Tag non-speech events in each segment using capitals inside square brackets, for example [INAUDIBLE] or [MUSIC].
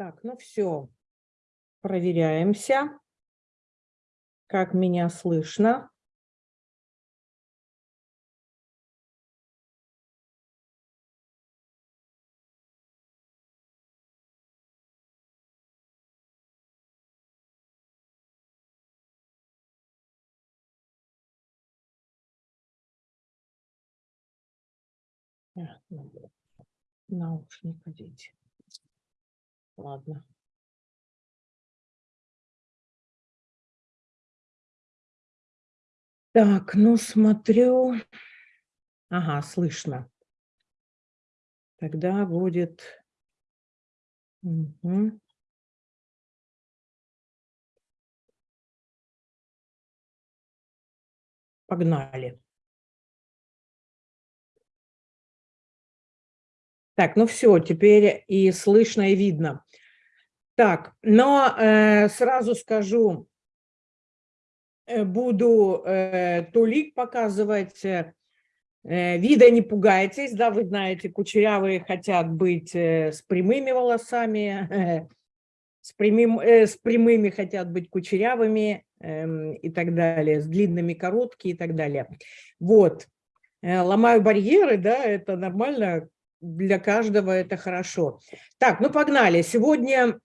Так, ну все, проверяемся, как меня слышно. Наушник одеть. Ладно. Так, ну смотрю. Ага, слышно. Тогда будет... Угу. Погнали. Так, ну все, теперь и слышно, и видно. Так, но э, сразу скажу, э, буду э, тулик показывать. Э, вида не пугайтесь, да, вы знаете, кучерявые хотят быть э, с прямыми волосами, э, с, прямым, э, с прямыми хотят быть кучерявыми э, и так далее, с длинными, короткие и так далее. Вот, э, ломаю барьеры, да, это нормально, для каждого это хорошо. Так, ну погнали. Сегодня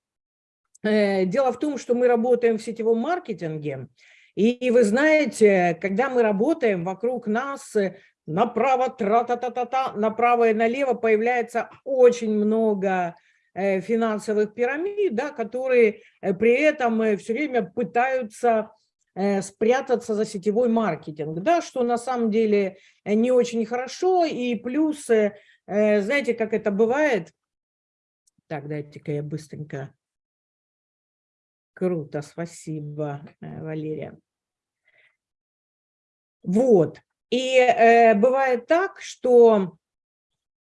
э, дело в том, что мы работаем в сетевом маркетинге, и вы знаете, когда мы работаем, вокруг нас э, направо, тра-та-та-та-та, направо и налево появляется очень много э, финансовых пирамид, да, которые э, при этом все время пытаются спрятаться за сетевой маркетинг, да, что на самом деле не очень хорошо, и плюс Э, знаете, как это бывает? Так, дайте-ка я быстренько. Круто, спасибо, э, Валерия. Вот. И э, бывает так, что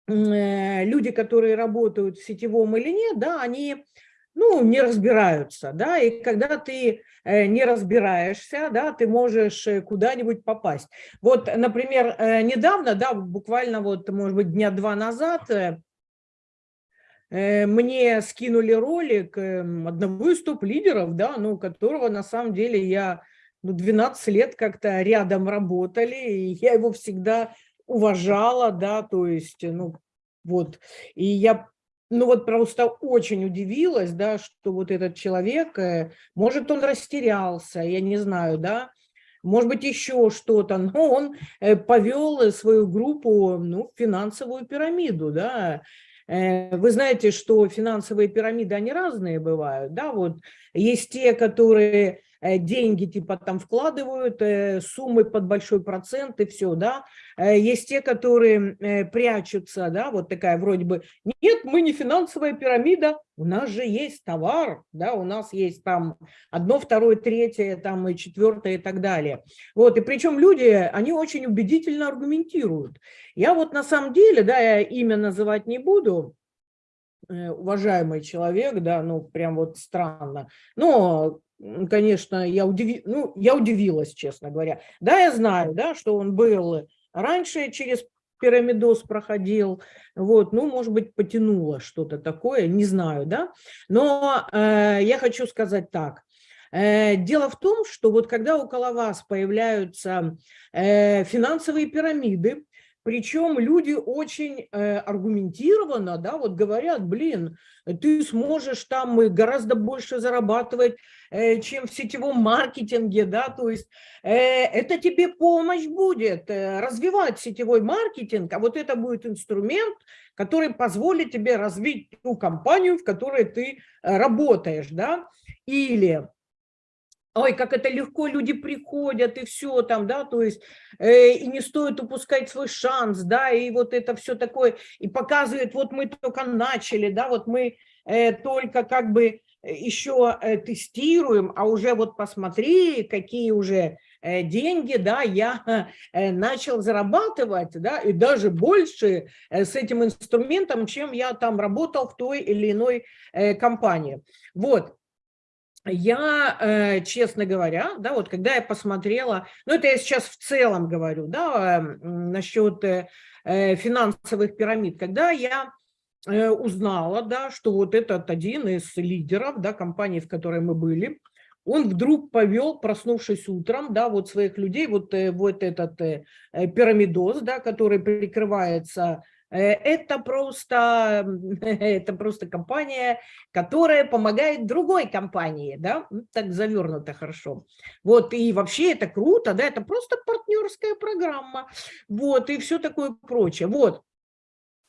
э, люди, которые работают в сетевом или нет, да, они ну, не разбираются, да, и когда ты э, не разбираешься, да, ты можешь э, куда-нибудь попасть. Вот, например, э, недавно, да, буквально вот, может быть, дня два назад мне скинули ролик эм, одного из топ-лидеров, да, ну, которого на самом деле я ну, 12 лет как-то рядом работали, и я его всегда уважала, да, то есть, ну, вот, и я ну вот просто очень удивилась, да, что вот этот человек, э, может, он растерялся, я не знаю, да, может быть, еще что-то, [LAUGHS] но он э, повел свою группу ну, в финансовую пирамиду, да, э, вы знаете, что финансовые пирамиды, они разные бывают, да, вот есть те, которые Э, деньги типа там вкладывают, э, суммы под большой процент и все, да. Э, есть те, которые прячутся, да, вот такая вроде бы, нет, мы не финансовая пирамида, у нас же есть товар, да, у нас есть там одно, второе, третье, там и четвертое и так далее. Вот, и причем люди, они очень убедительно аргументируют. Я вот на самом деле, да, я имя называть не буду, уважаемый человек, да, ну, прям вот странно. Но конечно, я, удиви... ну, я удивилась, честно говоря. Да, я знаю, да, что он был раньше через пирамидоз проходил, вот, ну, может быть, потянуло что-то такое, не знаю, да, но э, я хочу сказать так, э, Дело в том, что вот когда около вас появляются э, финансовые пирамиды, причем люди очень э, аргументированно, да, вот говорят, блин, ты сможешь там гораздо больше зарабатывать, э, чем в сетевом маркетинге, да, то есть э, это тебе помощь будет э, развивать сетевой маркетинг, а вот это будет инструмент, который позволит тебе развить ту компанию, в которой ты э, работаешь, да, или ой, как это легко люди приходят, и все там, да, то есть, э, и не стоит упускать свой шанс, да, и вот это все такое, и показывает, вот мы только начали, да, вот мы э, только как бы еще э, тестируем, а уже вот посмотри, какие уже э, деньги, да, я [LAUGHS] э, начал зарабатывать, да, и даже больше с этим инструментом, чем я там работал в той или иной компании. Вот, я, э, честно говоря, да, вот когда я посмотрела, ну это я сейчас в целом говорю, да, насчет э, финансовых пирамид, когда я э, узнала, да, что вот этот один из лидеров, да, компании, в которой мы были, он вдруг повел, проснувшись утром, да, вот своих людей, вот, э, вот этот э, пирамидоз, да, который прикрывается это просто, [LAUGHS] это просто компания, которая помогает другой компании, да, ну, так завернуто хорошо. Вот, и вообще это круто, да, это просто партнерская программа, вот, и все такое прочее. Вот,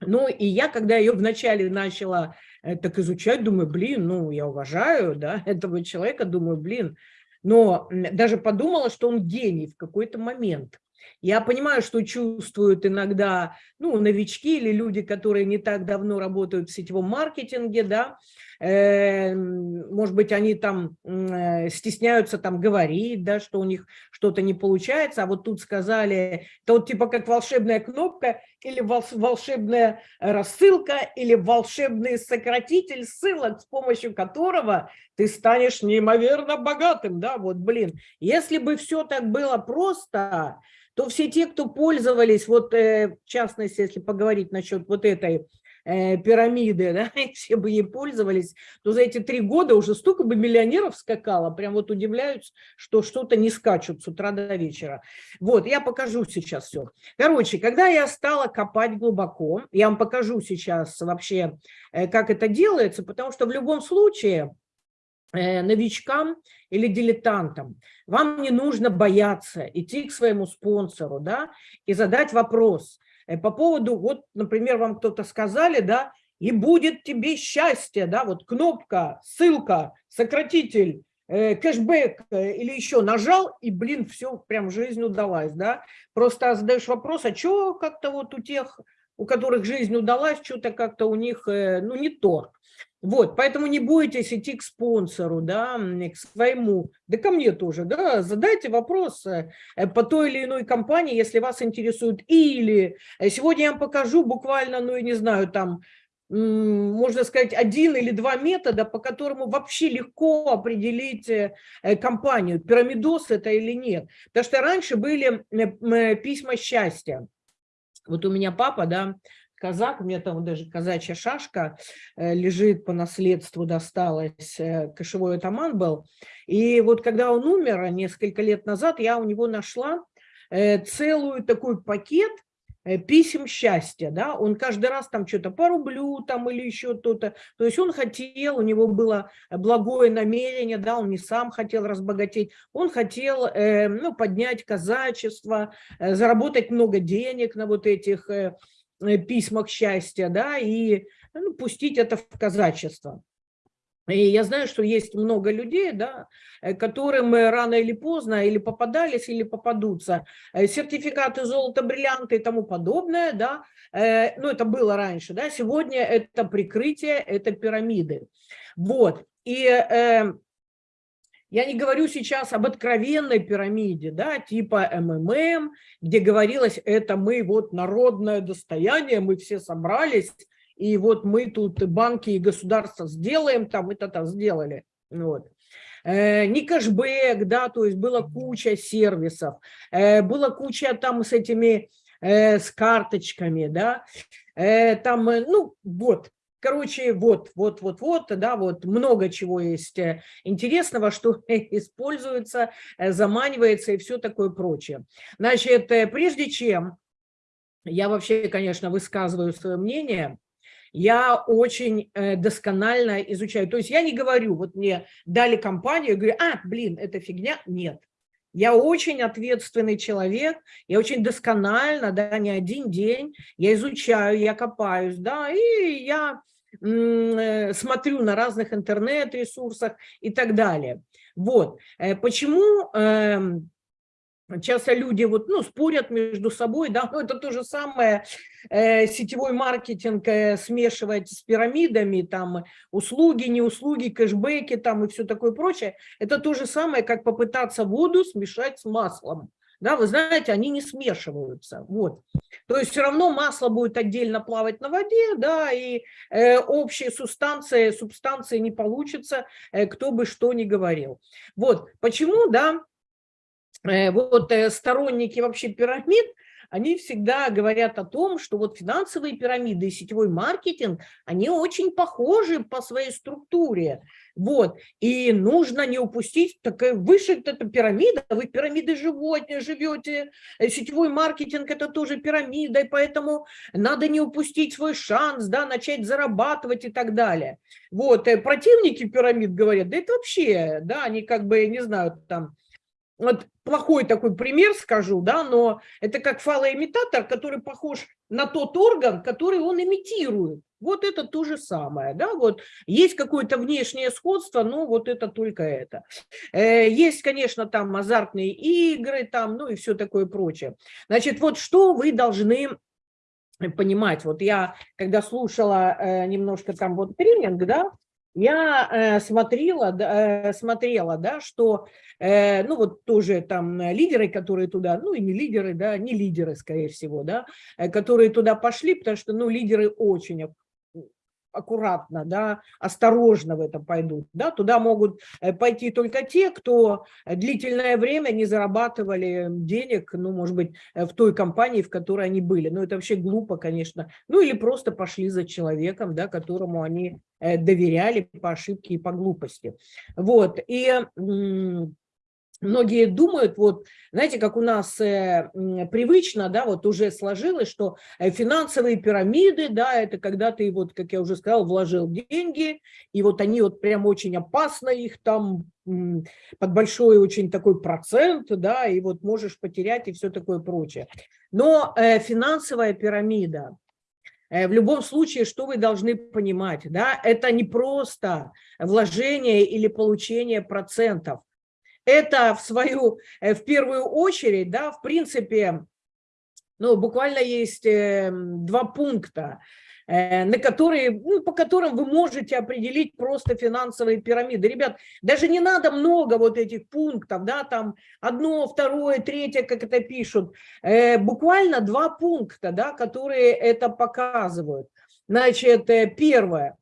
ну, и я, когда ее вначале начала э, так изучать, думаю, блин, ну, я уважаю, да, [LAUGHS] этого человека, думаю, блин, но даже подумала, что он гений в какой-то момент. Я понимаю, что чувствуют иногда ну, новички или люди, которые не так давно работают в сетевом маркетинге, да, Эм, может быть, они там э, стесняются там говорить, да, что у них что-то не получается, а вот тут сказали, это вот типа как волшебная кнопка или волшебная рассылка или волшебный сократитель ссылок, с помощью которого ты станешь неимоверно богатым, да, вот, блин, если бы все так было просто, то все те, кто пользовались, вот э, в частности, если поговорить насчет вот этой Э, пирамиды, [LAUGHS] да, все бы ей пользовались, то за эти три года уже столько бы миллионеров скакало, прям вот удивляются, что что-то не скачут с утра до вечера. Вот, я покажу сейчас все. Короче, когда я стала копать глубоко, я вам покажу сейчас вообще, э, как это делается, потому что в любом случае новичкам или дилетантам. Вам не нужно бояться идти к своему спонсору да, и задать вопрос, Э, по поводу, вот, например, вам кто-то сказали, да, и будет тебе счастье, да, вот кнопка, ссылка, сократитель, э, кэшбэк э, или еще нажал, и, блин, все, прям жизнь удалась, да. Просто задаешь вопрос, а что как-то вот у тех, у которых жизнь удалась, что-то как-то у них, ну, не то. Вот, поэтому не бойтесь идти к спонсору, да, к своему, да ко мне тоже, да, задайте вопрос э, по той или иной компании, если вас интересует. Или э, сегодня я вам покажу буквально, ну, я не знаю, там, можно сказать, один или два метода, по которому вообще легко определить э, компанию, пирамидос это или нет. Потому что раньше были письма счастья. Вот у меня папа, да, казак, у меня там даже казачья шашка э, лежит по наследству, досталась, э, кошевой атаман был. И вот когда он умер несколько лет назад, я у него нашла э, целую такой пакет писем счастья, да, он каждый раз там что-то по рублю там или еще то-то, то есть он хотел, у него было благое намерение, да, он не сам хотел разбогатеть, он хотел, э, ну, поднять казачество, э, заработать много денег на вот этих Э, письмах счастья, да, и ну, пустить это в казачество. И я знаю, что есть много людей, да, э, которым рано или поздно или попадались, или попадутся э, сертификаты золота, бриллианты и тому подобное, да, ну это было раньше, да, сегодня это прикрытие, это пирамиды. Вот, и я не говорю сейчас об откровенной пирамиде, да, типа МММ, где говорилось, это мы вот народное достояние, мы все собрались, и вот мы тут банки и государство сделаем, там это-то сделали. Вот. Э, не кэшбэк, да, то есть была куча сервисов, э, была куча там с этими, э, с карточками, да, там, ну, вот, Короче, вот, вот, вот, вот, да, вот много чего есть э, интересного, что [LAUGHS] используется, э, заманивается и все такое прочее. Значит, э, прежде чем я вообще, конечно, высказываю свое мнение, я очень досконально изучаю. То есть я не говорю, вот мне дали компанию, говорю, а, блин, это фигня. Нет. Я очень ответственный человек, я очень досконально, да, не один день, я изучаю, я копаюсь, да, и я э, смотрю на разных интернет-ресурсах и так далее. Вот. Э, почему эм, Часто люди вот, ну, спорят между собой, да, [LAUGHS] но это то же самое, э, сетевой маркетинг э, смешивать с пирамидами, там, услуги, не услуги, кэшбэки, там, и все такое прочее. Это то же самое, как попытаться воду смешать с маслом. Да, вы знаете, они не смешиваются, вот. То есть все равно масло будет отдельно плавать на воде, да, и э, общие субстанции, субстанции не получится, э, кто бы что ни говорил. Вот, почему, да, вот э, сторонники вообще пирамид, они всегда говорят о том, что вот финансовые пирамиды и сетевой маркетинг, они очень похожи по своей структуре. Вот. И нужно не упустить, так выше это пирамида, вы пирамиды животные живете, э, сетевой маркетинг это тоже пирамида, и поэтому надо не упустить свой шанс, да, начать зарабатывать и так далее. Вот. Э, противники пирамид говорят, да это вообще, да, они как бы, не знаю, там, вот плохой такой пример скажу, да, но это как фалоимитатор, который похож на тот орган, который он имитирует. Вот это то же самое, да, вот есть какое-то внешнее сходство, но вот это только это. Э, есть, конечно, там азартные игры, там, ну и все такое прочее. Значит, вот что вы должны понимать, вот я, когда слушала э, немножко там вот тренинг, да, я э, смотрела, э, смотрела, да, что, э, ну вот тоже там лидеры, которые туда, ну и не лидеры, да, не лидеры, скорее всего, да, которые туда пошли, потому что, ну, лидеры очень аккуратно, да, осторожно в это пойдут. Да, туда могут э, пойти только те, кто длительное время не зарабатывали денег, ну, может быть, э, в той компании, в которой они были. Ну, это вообще глупо, конечно. Ну, или просто пошли за человеком, да, которому они э, доверяли по ошибке и по глупости. Вот, и Многие думают, вот, знаете, как у нас э, привычно, да, вот уже сложилось, что э, финансовые пирамиды, да, это когда ты, вот, как я уже сказал, вложил деньги, и вот они вот прям очень опасно, их там под большой очень такой процент, да, и вот можешь потерять и все такое прочее. Но э, финансовая пирамида, э, в любом случае, что вы должны понимать, да, это не просто вложение или получение процентов, это в свою, э, в первую очередь, да, в принципе, ну, буквально есть эм, два пункта, э, на которые, ну, по которым вы можете определить просто финансовые пирамиды. Ребят, даже не надо много вот этих пунктов, да, там одно, второе, третье, как это пишут. Э, буквально два пункта, да, которые это показывают. Значит, первое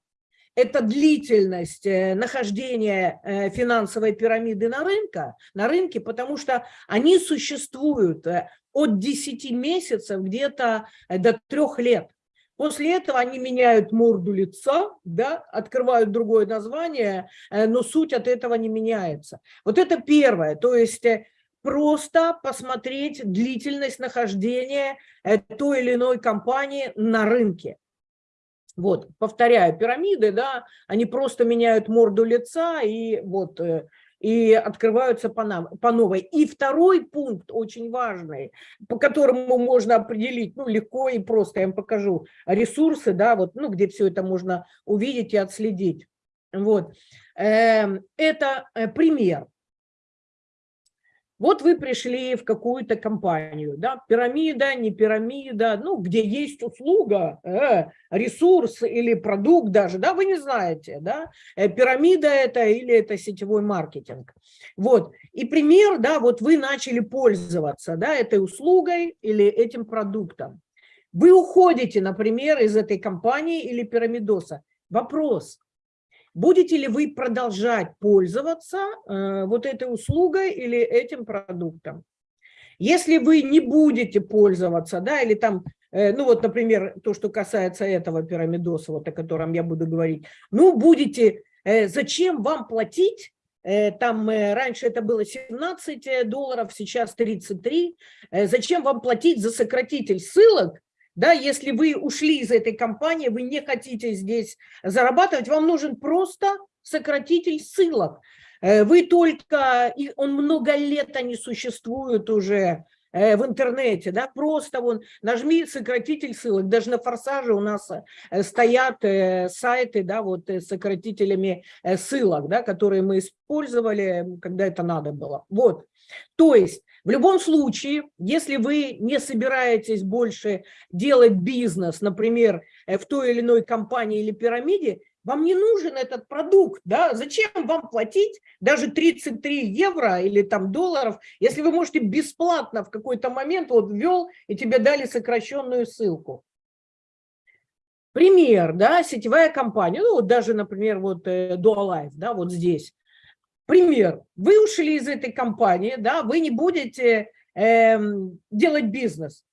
это длительность э, нахождения э, финансовой пирамиды на, рынке, на рынке, потому что они существуют э, от 10 месяцев где-то до 3 лет. После этого они меняют морду лица, да, открывают другое название, но суть от этого не меняется. Вот это первое, то есть просто посмотреть длительность нахождения той или иной компании на рынке. Вот, повторяю, пирамиды, да, они просто меняют морду лица и вот э, и открываются по, нам, по новой. И второй пункт очень важный, по которому можно определить, ну, легко и просто, я вам покажу, ресурсы, да, вот, ну, где все это можно увидеть и отследить. Вот, эм, это э, пример. Вот вы пришли в какую-то компанию, да, пирамида, не пирамида, ну, где есть услуга, э, ресурс или продукт даже, да, вы не знаете, да, э, пирамида это или это сетевой маркетинг. Вот, и пример, да, вот вы начали пользоваться, да, этой услугой или этим продуктом. Вы уходите, например, из этой компании или пирамидоса. Вопрос, Будете ли вы продолжать пользоваться э, вот этой услугой или этим продуктом? Если вы не будете пользоваться, да, или там, э, ну вот, например, то, что касается этого пирамидоса, вот о котором я буду говорить, ну, будете, э, зачем вам платить там раньше это было 17 долларов, сейчас 33. Зачем вам платить за сократитель ссылок, да, если вы ушли из этой компании, вы не хотите здесь зарабатывать, вам нужен просто сократитель ссылок. Э, вы только, он много лет они существуют уже в интернете, да, просто вон нажми сократитель ссылок, даже на форсаже у нас э, стоят сайты, да, вот с сократителями ссылок, да, которые мы использовали, когда это надо было. Вот, то есть в любом случае, если вы не собираетесь больше делать бизнес, например, э, в той или иной компании или пирамиде, вам не нужен этот продукт, да? Зачем вам платить даже 33 евро или там долларов, если вы можете бесплатно в какой-то момент вот ввел и тебе дали сокращенную ссылку. Пример, да, сетевая компания, ну вот даже, например, вот э, Dualife, да, вот здесь. Пример. Вы ушли из этой компании, да, вы не будете э, делать бизнес.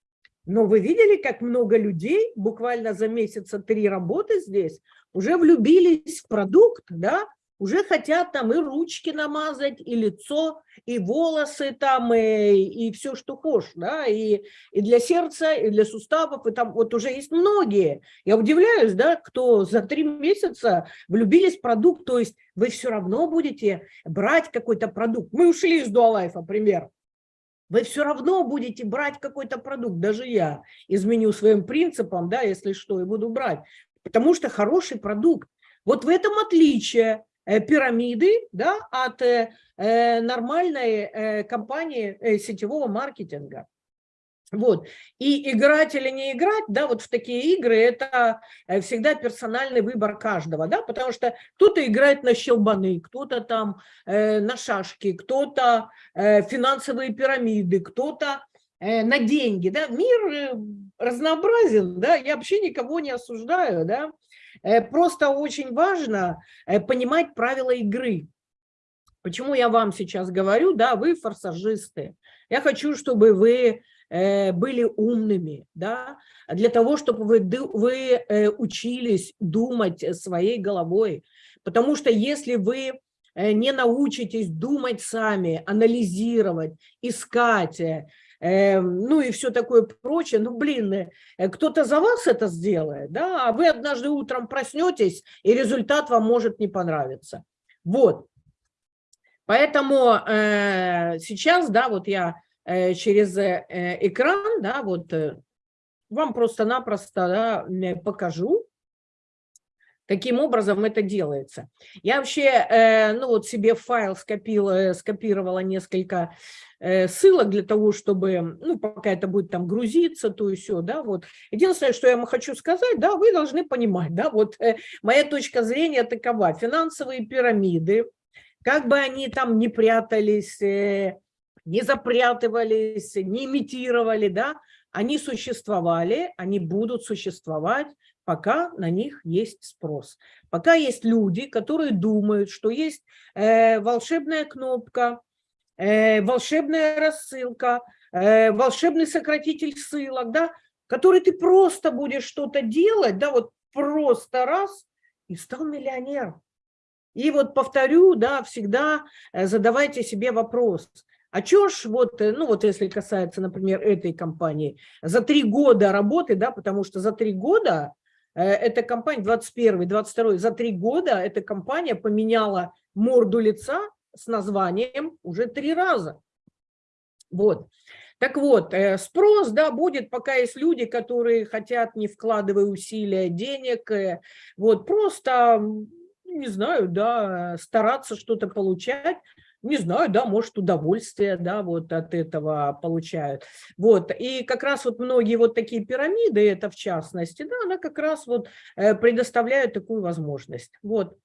Но вы видели, как много людей буквально за месяца три работы здесь уже влюбились в продукт, да, уже хотят там и ручки намазать, и лицо, и волосы там, и, и все, что хочешь, да, и, и для сердца, и для суставов, и там вот уже есть многие. Я удивляюсь, да, кто за три месяца влюбились в продукт, то есть вы все равно будете брать какой-то продукт. Мы ушли из Дуалайфа, например. Вы все равно будете брать какой-то продукт, даже я изменю своим принципам, да, если что, и буду брать, потому что хороший продукт. Вот в этом отличие Э, пирамиды да, от э, э, нормальной компании сетевого маркетинга. Вот. И играть или не играть, да, вот в такие игры, это всегда персональный выбор каждого, да, потому что кто-то играет на щелбаны, кто-то там э, на шашки, кто-то э, финансовые пирамиды, кто-то на деньги, да, мир разнообразен, да, я вообще никого не осуждаю, да, Э, просто очень важно э, понимать правила игры. Почему я вам сейчас говорю, да, вы форсажисты. Я хочу, чтобы вы э, были умными, да, для того, чтобы вы, вы учились думать своей головой. Потому что если вы не научитесь думать сами, анализировать, искать, ну и все такое прочее. Ну, блин, э, кто-то за вас это сделает, да, а вы однажды утром проснетесь, и результат вам может не понравиться. Вот. Поэтому э, сейчас, да, вот я э, через э, экран, да, вот э, вам просто-напросто да, покажу, каким образом это делается. Я вообще, э, ну вот себе файл скопила, скопировала несколько Э, ссылок для того, чтобы, ну, пока это будет там грузиться, то и все, да, вот. Единственное, что я вам хочу сказать, да, вы должны понимать, да, вот э, моя точка зрения такова, финансовые пирамиды, как бы они там не прятались, э, не запрятывались, не имитировали, да, они существовали, они будут существовать, пока на них есть спрос. Пока есть люди, которые думают, что есть э, волшебная кнопка, Э, волшебная рассылка, э, волшебный сократитель ссылок, да, который ты просто будешь что-то делать, да, вот просто раз и стал миллионером. И вот повторю, да, всегда э, задавайте себе вопрос, а чё ж вот, ну вот если касается, например, этой компании, за три года работы, да, потому что за три года эта компания, 21 22 за три года эта компания поменяла морду лица с названием уже три раза. Вот. Так вот, э, спрос, да, будет, пока есть люди, которые хотят, не вкладывая усилия денег, э, вот, просто, не знаю, да, стараться что-то получать, не знаю, да, может, удовольствие, да, вот от этого получают. Вот, и как раз вот многие вот такие пирамиды, это в частности, да, она как раз вот э, предоставляет такую возможность. Вот.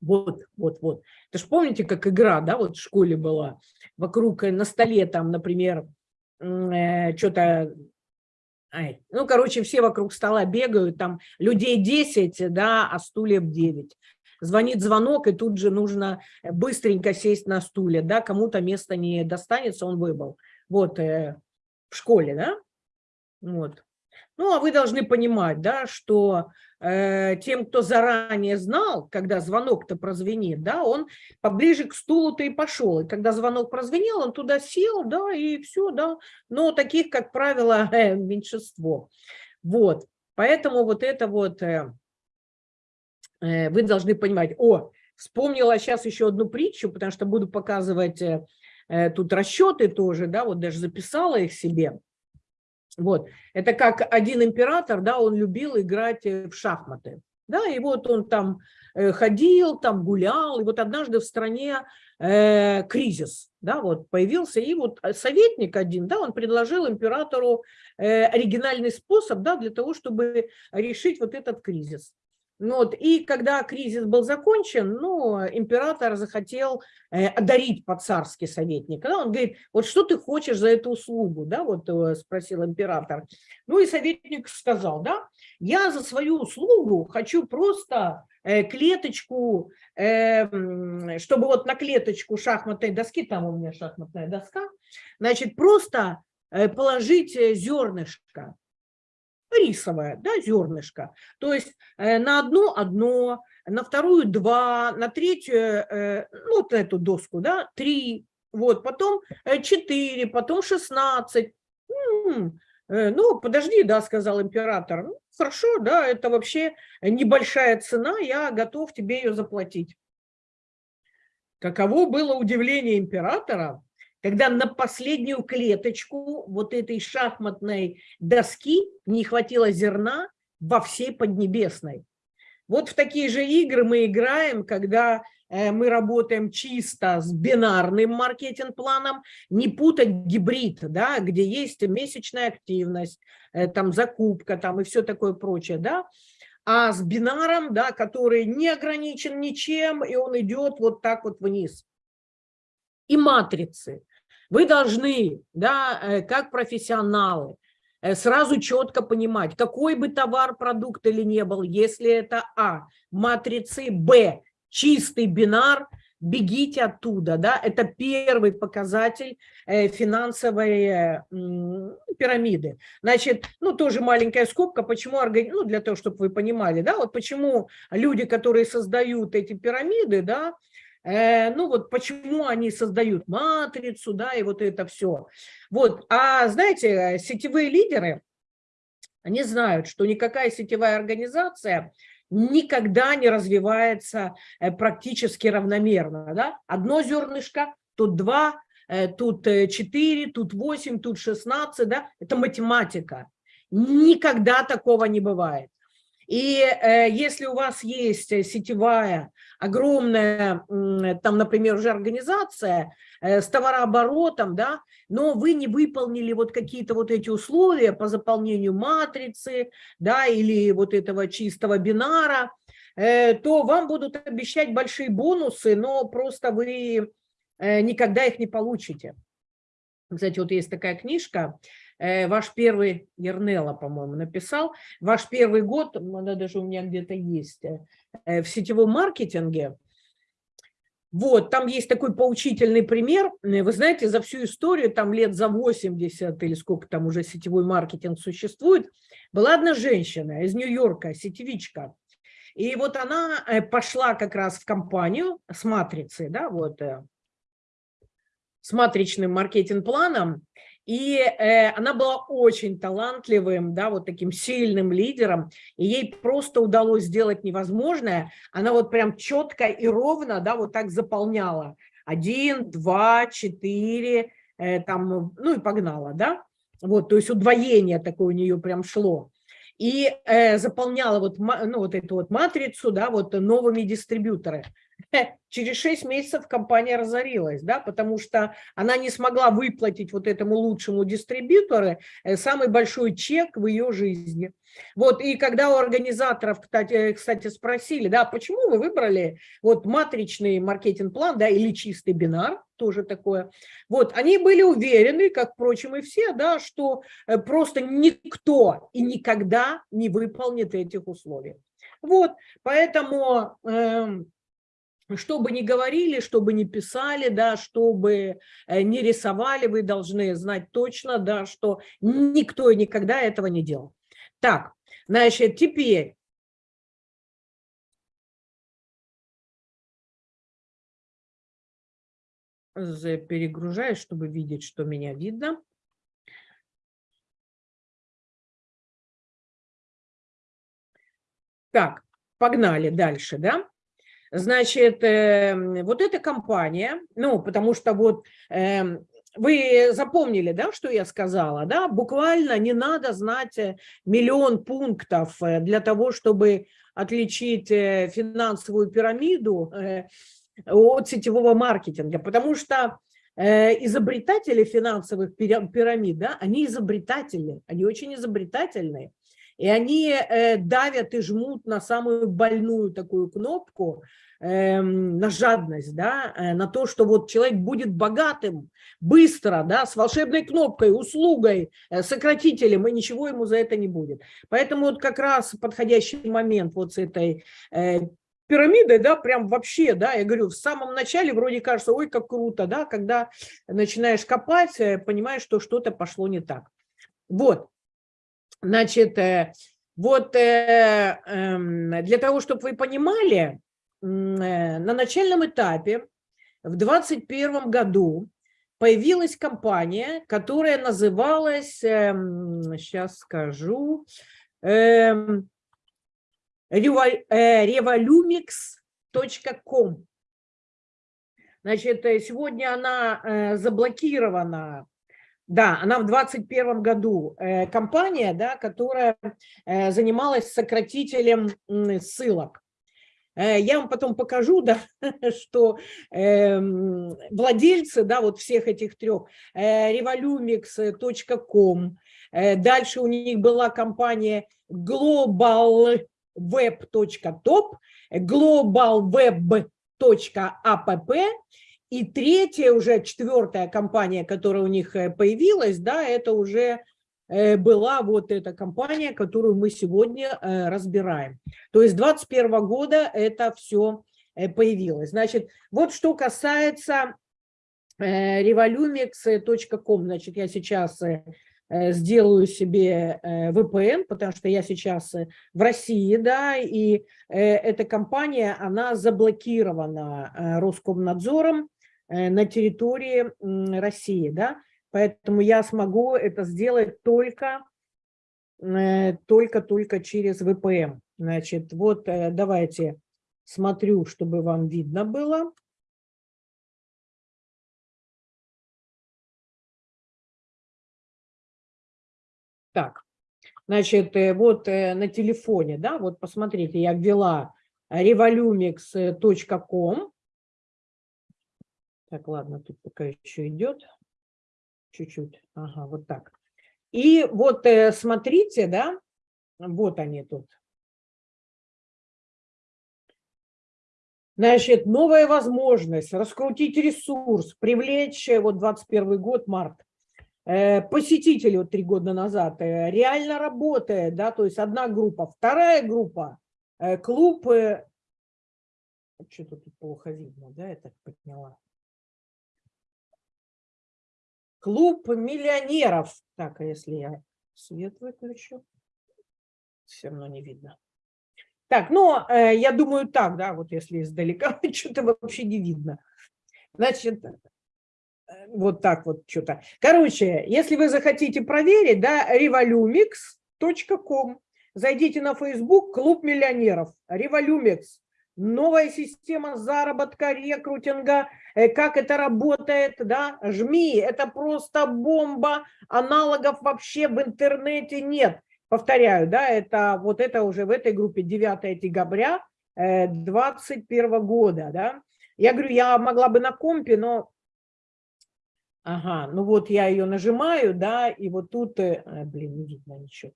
Вот, вот, вот. Это ж помните, как игра, да, вот в школе была. Вокруг э, на столе там, например, э, что-то... Ну, короче, все вокруг стола бегают, там людей 10, да, а стульев 9. Звонит звонок, и тут же нужно быстренько сесть на стуле, да, кому-то место не достанется, он выбыл. Вот, э, в школе, да, вот. Ну, а вы должны понимать, да, что э, тем, кто заранее знал, когда звонок-то прозвенит, да, он поближе к стулу-то и пошел. И когда звонок прозвенел, он туда сел, да, и все, да. Но таких, как правило, [LAUGHS] э, меньшинство. Вот. Поэтому вот это вот э, э, вы должны понимать. О, вспомнила сейчас еще одну притчу, потому что буду показывать э, э тут расчеты тоже, да, вот даже записала их себе. Вот. Это как один император, да, он любил играть э, в шахматы. Да, и вот он там э, ходил, там гулял, и вот однажды в стране э, кризис, да, вот появился, и вот советник один, да, он предложил императору э, оригинальный способ, да, для того, чтобы решить вот этот кризис. Ну вот, и когда кризис был закончен, ну, император захотел э, одарить по-царски советника. Да? Он говорит, вот что ты хочешь за эту услугу, да, вот э, спросил император. Ну и советник сказал, да, я за свою услугу хочу просто э, клеточку, э, чтобы вот на клеточку шахматной доски, там у меня шахматная доска, значит, просто положить зернышко, рисовое, да, зернышко. То есть на одно одно, на вторую два, на третью, ну, вот эту доску, да, три, вот, потом четыре, потом шестнадцать. Ну, подожди, да, сказал император. Ну, хорошо, да, это вообще небольшая цена, я готов тебе ее заплатить. Каково было удивление императора, когда на последнюю клеточку вот этой шахматной доски не хватило зерна во всей Поднебесной. Вот в такие же игры мы играем, когда э, мы работаем чисто с бинарным маркетинг-планом, не путать гибрид, да, где есть месячная активность, э, там закупка там и все такое прочее, да, а с бинаром, да, который не ограничен ничем, и он идет вот так вот вниз. И матрицы. Вы должны, да, э, как профессионалы, э, сразу четко понимать, какой бы товар, продукт или не был, если это А, матрицы, Б, чистый бинар – бегите оттуда, да, это первый показатель э, финансовой пирамиды. Значит, ну, тоже маленькая скобка, почему, ну, для того, чтобы вы понимали, да, вот почему люди, которые создают эти пирамиды, да, ну, вот почему они создают матрицу, да, и вот это все. Вот, а знаете, сетевые лидеры, они знают, что никакая сетевая организация никогда не развивается э, практически равномерно. Да? Одно зернышко, тут два, э, тут э, четыре, тут восемь, тут шестнадцать. Да? Это математика. Никогда такого не бывает. И если у вас есть сетевая огромная, там, например, уже организация с товарооборотом, да, но вы не выполнили вот какие-то вот эти условия по заполнению матрицы, да, или вот этого чистого бинара, э, то вам будут обещать большие бонусы, но просто вы э, никогда их не получите. Кстати, вот есть такая книжка, э, ваш первый, Ернела, по-моему, написал, ваш первый год, она даже у меня где-то есть, в сетевом маркетинге – вот, там есть такой поучительный пример. Вы знаете, за всю историю, там лет за 80 или сколько там уже сетевой маркетинг существует, была одна женщина из Нью-Йорка, сетевичка. И вот она э, пошла как раз в компанию с матрицей, да, вот, э, с матричным маркетинг-планом, и э, она была очень талантливым, да, вот таким сильным лидером, и ей просто удалось сделать невозможное. Она вот прям четко и ровно, да, вот так заполняла. Один, два, четыре, э, там, ну и погнала, да. Вот, то есть удвоение такое у нее прям шло и э, заполняла вот, ну, вот эту вот матрицу да, вот новыми дистрибьюторами. [LAUGHS] Через 6 месяцев компания разорилась, да, потому что она не смогла выплатить вот этому лучшему дистрибьютору э, самый большой чек в ее жизни. Вот, и когда у организаторов, кстати, э, кстати, спросили, да, почему вы выбрали вот матричный маркетинг-план, да, или чистый бинар, тоже такое, вот, они были уверены, как, впрочем, и все, да, что э, просто никто и никогда не выполнит этих условий. Вот, поэтому... Э, что бы ни говорили, что бы ни писали, да, что бы э, не рисовали, вы должны знать точно, да, что никто никогда этого не делал. Так, значит, теперь перегружаюсь, чтобы видеть, что меня видно. Так, погнали дальше, да? Значит, эм, вот эта компания, ну, потому что вот эм, вы запомнили, да, что я сказала, да, буквально не надо знать э, миллион пунктов э, для того, чтобы отличить э, финансовую пирамиду от сетевого маркетинга, потому что изобретатели финансовых пирамид, да, они изобретатели, они очень изобретательные. И они э, давят и жмут на самую больную такую кнопку, эм, на жадность, да, э, на то, что вот человек будет богатым быстро, да, с волшебной кнопкой, услугой, э, сократителем, и ничего ему за это не будет. Поэтому вот как раз подходящий момент вот с этой пирамидой, да, прям вообще, да, я говорю, в самом начале вроде кажется, ой, как круто, да, когда начинаешь копать, э, понимаешь, что что-то пошло не так. Вот, значит, э, вот эм, для того, чтобы вы понимали, на начальном этапе в 2021 году появилась компания, которая называлась, сейчас скажу, revolumix.com. Значит, э, сегодня она э, заблокирована, да, она в 2021 году э, компания, да, которая занималась сократителем ссылок. Я вам потом покажу, [LAUGHS] да, что эм, владельцы, да, вот всех этих трех, revolumix.com, дальше у них была компания Global web.top, globalweb.app и третья, уже четвертая компания, которая у них э, появилась, да, это уже э, была вот эта компания, которую мы сегодня э, разбираем. То есть 2021 года это все появилось. Значит, вот что касается revolumix.com, значит, я сейчас сделаю себе VPN, потому что я сейчас в России, да, и эта компания, она заблокирована Роскомнадзором на территории России, да, поэтому я смогу это сделать только только-только через VPN. Значит, вот давайте смотрю, чтобы вам видно было. Так, значит, э, вот э, на телефоне, да, вот посмотрите, я ввела revolumix.com. Так, ладно, тут пока еще идет. Чуть-чуть. Ага, вот так. И вот э, смотрите, да, вот они тут. Значит, новая возможность раскрутить ресурс, привлечь, вот 21 год, март, Э, посетителей вот три года назад э, реально работает, да, то есть одна группа, вторая группа, э, клуб, что-то тут плохо видно, да, я так подняла. Клуб миллионеров. Так, а если я свет выключу, все равно не видно. Так, ну, я думаю так, да, вот если издалека, [LAUGHS] что-то вообще не видно. Значит, вот так вот что-то. Короче, если вы захотите проверить, да, revolumix.com, зайдите на Facebook «Клуб миллионеров», Revolumix, новая система заработка, рекрутинга, э, как это работает, да, жми, это просто бомба, аналогов вообще в интернете нет. Повторяю, да, это вот это уже в этой группе 9 декабря 2021 э, года, да. Я говорю, я могла бы на компе, но Ага, ну вот я ее нажимаю, да, и вот тут, э, блин, не видно ничего.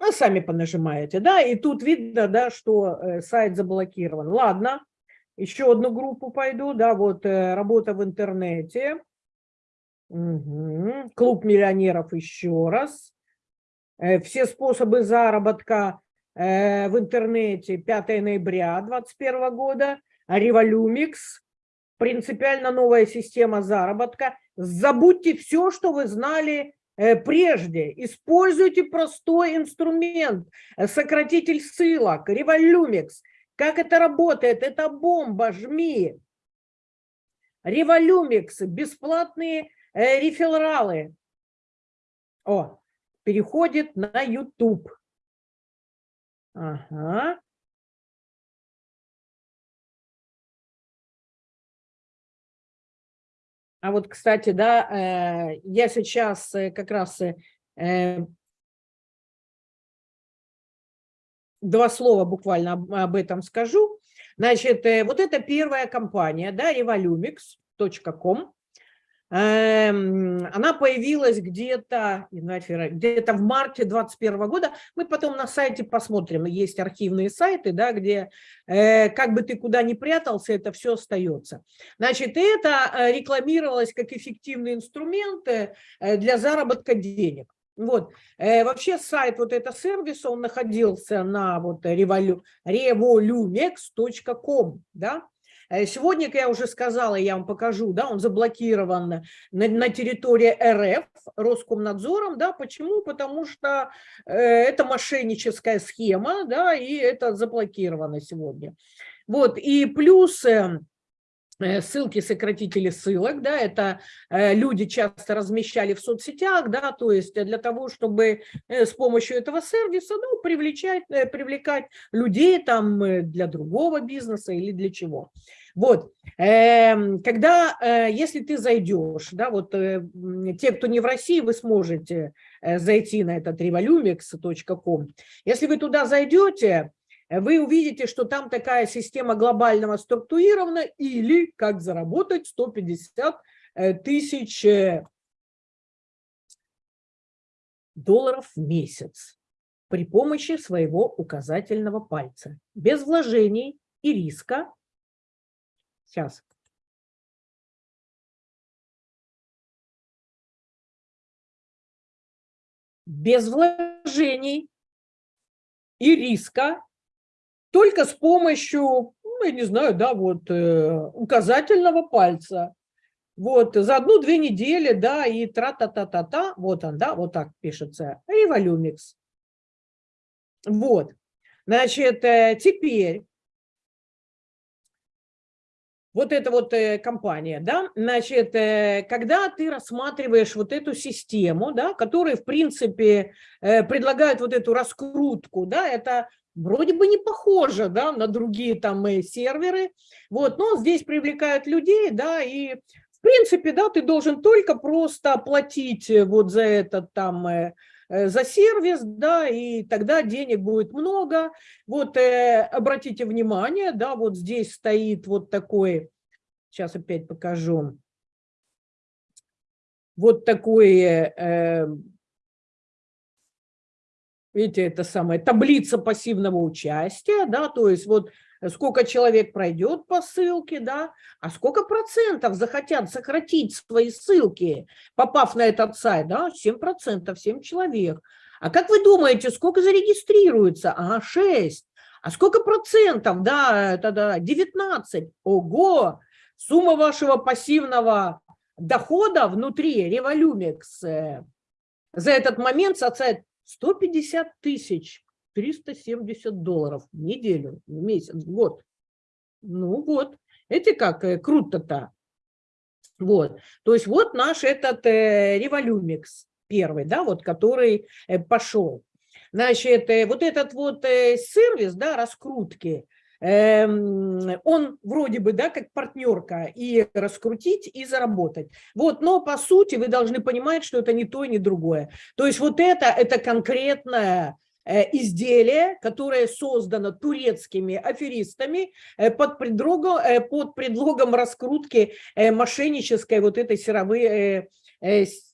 Ну, сами понажимаете, да, и тут видно, да, что э, сайт заблокирован. Ладно, еще одну группу пойду, да, вот э, работа в интернете. Угу. Клуб миллионеров еще раз. Все способы заработка в интернете 5 ноября 2021 года. Революмикс принципиально новая система заработка. Забудьте все, что вы знали э, прежде. Используйте простой инструмент, э, сократитель ссылок, Revolumix. Как это работает? Это бомба, жми. Revolumix, бесплатные э, рефералы. О, переходит на YouTube. Ага. А вот, кстати, да, э, я сейчас э, как раз э, два слова буквально об этом скажу. Значит, вот это первая компания, да, revolumix.com. Эм, она появилась где-то где-то в марте 2021 года. Мы потом на сайте посмотрим. Есть архивные сайты, да, где э, как бы ты куда ни прятался, это все остается. Значит, это э, рекламировалось как эффективный инструмент э, для заработка денег. Вот. Вообще сайт вот этого сервиса, он находился на вот revolu, revolumex.com, да. Э, сегодня, как я уже сказала, я вам покажу, да, он заблокирован на, на территории РФ Роскомнадзором, да, почему? Потому что э, это мошенническая схема, да, и это заблокировано сегодня. Вот, и плюс... Э, Э, ссылки сократители ссылок, да, это э, люди часто размещали в соцсетях, да, то есть для того, чтобы с помощью этого сервиса, ну, привлекать, привлекать людей там для другого бизнеса или для чего. Вот, эм, когда, если ты зайдешь, да, вот те, кто не в России, вы сможете зайти на этот revolumix.com. Если вы туда зайдете, вы увидите, что там такая система глобального структурирована или как заработать 150 э, тысяч э, долларов в месяц при помощи своего указательного пальца, без вложений и риска. Сейчас. Без вложений и риска только с помощью, ну, я не знаю, да, вот э, указательного пальца. Вот, за одну-две недели, да, и тра-та-та-та-та, вот он, да, вот так пишется, Revolumix. Вот, значит, э, теперь вот эта вот э, компания, да, значит, э, когда ты рассматриваешь вот эту систему, да, которая, в принципе, э, предлагает вот эту раскрутку, да, это вроде бы не похоже да, на другие там серверы, вот, но здесь привлекают людей, да, и в принципе, да, ты должен только просто оплатить вот за этот там, за сервис, да, и тогда денег будет много. Вот э, обратите внимание, да, вот здесь стоит вот такой, сейчас опять покажу, вот такой э, видите, это самая таблица пассивного участия, да, то есть вот сколько человек пройдет по ссылке, да, а сколько процентов захотят сократить свои ссылки, попав на этот сайт, да, 7 процентов, 7 человек. А как вы думаете, сколько зарегистрируется? Ага, 6. А сколько процентов? Да, это да, 19. Ого! Сумма вашего пассивного дохода внутри Revolumix э, за этот момент составит 150 тысяч 370 долларов в неделю, в месяц, в год. Ну вот, эти как э, круто-то. Вот, то есть вот наш этот э, революмикс первый, да, вот, который э, пошел. Значит, э, вот этот вот э, сервис, да, раскрутки, Эм, он вроде бы, да, как партнерка, и раскрутить, и заработать. Вот, но по сути вы должны понимать, что это не то, ни другое. То есть вот это, это конкретное э, изделие, которое создано турецкими аферистами э, под предлогом, э, под предлогом раскрутки мошеннической вот этой сировой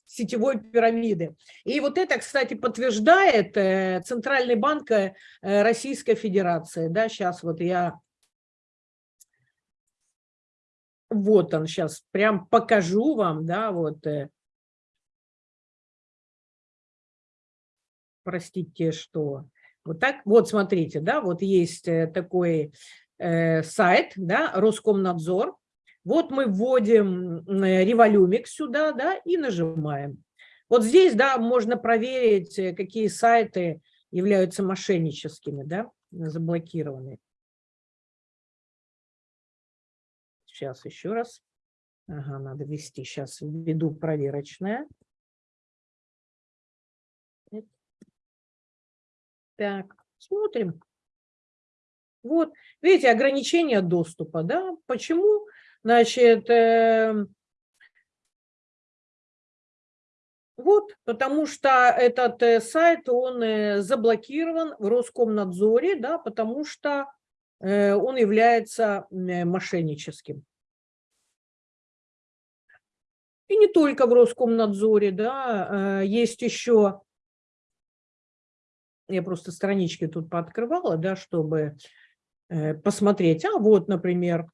сетевой пирамиды. И вот это, кстати, подтверждает э, Центральный банк э, Российской Федерации. Да, сейчас вот я... Вот он сейчас, прям покажу вам, да, вот... Простите, что... Вот так, вот смотрите, да, вот есть такой сайт, да, Роскомнадзор, вот мы вводим революмик сюда, да, и нажимаем. Вот здесь, да, можно проверить, э, какие сайты являются мошенническими, да, заблокированные. Сейчас еще раз. Ага, надо ввести. Сейчас введу проверочное. Так, смотрим. Вот, видите, ограничение доступа, да? Почему? Значит, эм, вот, потому что этот э, сайт, он э, заблокирован в Роскомнадзоре, да, потому что э, он является мошенническим. И не только в Роскомнадзоре, да, есть еще, я просто странички тут пооткрывала, да, чтобы э, посмотреть. А вот, например,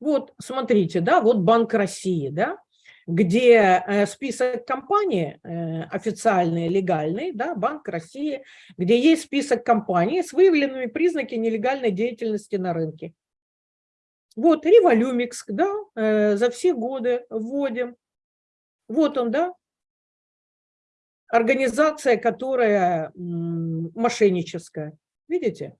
Вот, смотрите, да, вот Банк России, да, где э, список компаний э, официальный, легальный, да, Банк России, где есть список компаний с выявленными признаками нелегальной деятельности на рынке. Вот, Революмикс, да, э, за все годы вводим. Вот он, да, организация, которая мошенническая. Видите?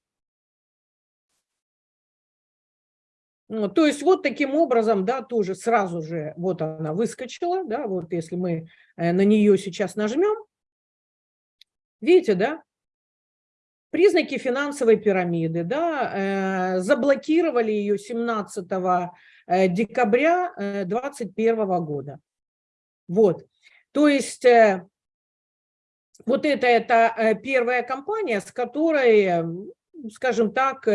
Ну, то есть вот таким образом, да, тоже сразу же вот она выскочила, да, вот если мы э, на нее сейчас нажмем, видите, да, признаки финансовой пирамиды, да, э, заблокировали ее 17 э, декабря 2021 года. Вот, то есть вот это, это первая компания, с которой, скажем так,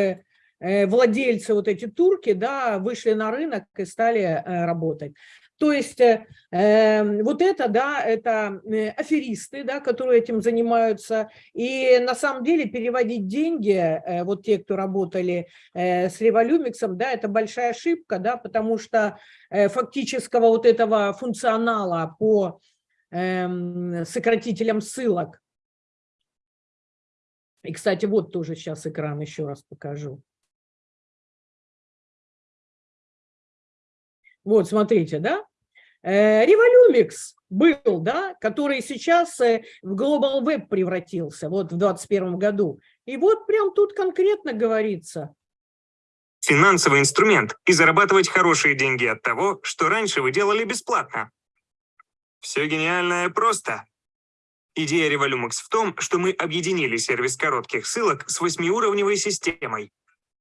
владельцы, вот эти турки, да, вышли на рынок и стали э, работать. То есть э, эм, вот это, да, это аферисты, да, которые этим занимаются. И на самом деле переводить деньги, э, вот те, кто работали э, с Революмиксом, да, это большая ошибка, да, потому что э, фактического вот этого функционала по э, сократителям ссылок. И, кстати, вот тоже сейчас экран еще раз покажу. Вот, смотрите, да? Революмикс был, да, который сейчас э, в Global Web превратился, вот в 2021 году. И вот прям тут конкретно говорится. Финансовый инструмент и зарабатывать хорошие деньги от того, что раньше вы делали бесплатно. Все гениальное просто. Идея Revolumix в том, что мы объединили сервис коротких ссылок с восьмиуровневой системой,